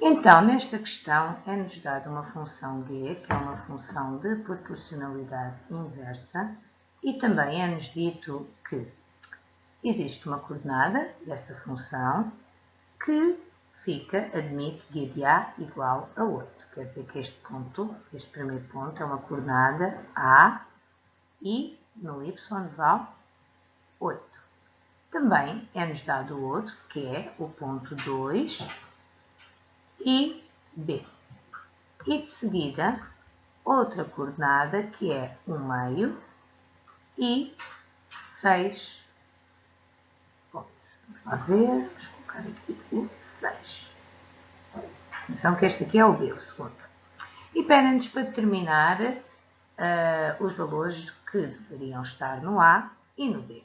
Então, nesta questão, é-nos dada uma função g, que é uma função de proporcionalidade inversa, e também é-nos dito que existe uma coordenada dessa função que fica, admite g de A igual a 8. Quer dizer que este ponto, este primeiro ponto, é uma coordenada A e no y vale 8. Também é-nos dado outro, que é o ponto 2 e B. E de seguida, outra coordenada, que é 1 meio e 6 pontos. Vamos lá ver, vamos colocar aqui o 6. Atenção que este aqui é o B, o segundo. E pede-nos para determinar uh, os valores que deveriam estar no A e no B.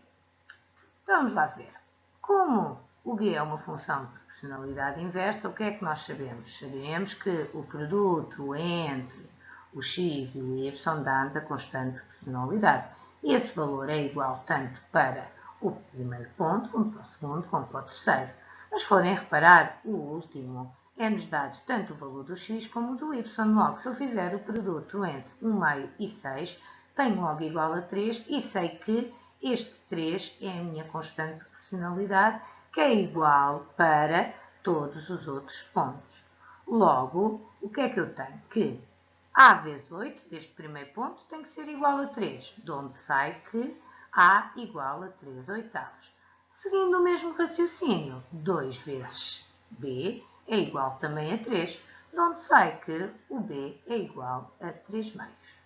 Então, vamos lá ver. Como o G é uma função de proporcionalidade inversa, o que é que nós sabemos? Sabemos que o produto entre o x e o y dá-nos a constante de proporcionalidade. Esse valor é igual tanto para o primeiro ponto, como para o segundo, como para o terceiro. Mas forem reparar, o último é-nos dado tanto o valor do x como do y. Logo, se eu fizer o produto entre 1 meio e 6, tenho logo igual a 3 e sei que este 3 é a minha constante de proporcionalidade, que é igual para todos os outros pontos. Logo, o que é que eu tenho? Que A vezes 8, deste primeiro ponto, tem que ser igual a 3, de onde sai que A igual a 3 oitavos. Seguindo o mesmo raciocínio, 2 vezes B é igual também a 3, de onde sai que o B é igual a 3 meios.